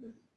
Mm-hmm.